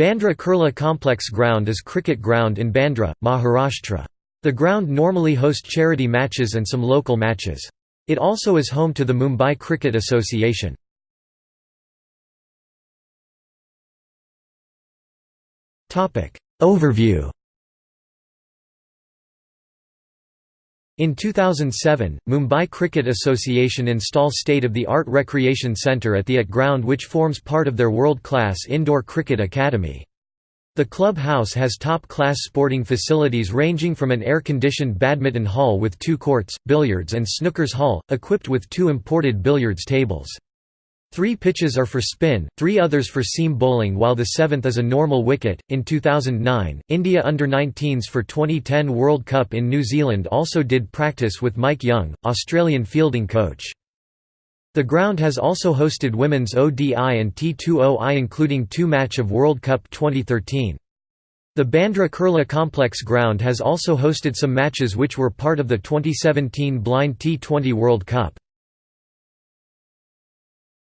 Bandra Kurla Complex Ground is cricket ground in Bandra, Maharashtra. The ground normally host charity matches and some local matches. It also is home to the Mumbai Cricket Association. Overview In 2007, Mumbai Cricket Association install state-of-the-art recreation centre at the AT ground which forms part of their world-class indoor cricket academy. The clubhouse has top-class sporting facilities ranging from an air-conditioned badminton hall with two courts, billiards and snookers hall, equipped with two imported billiards tables. Three pitches are for spin, three others for seam bowling, while the seventh is a normal wicket. In 2009, India under 19s for 2010 World Cup in New Zealand also did practice with Mike Young, Australian fielding coach. The ground has also hosted women's ODI and T20I, including two match of World Cup 2013. The Bandra Kurla Complex ground has also hosted some matches which were part of the 2017 Blind T20 World Cup.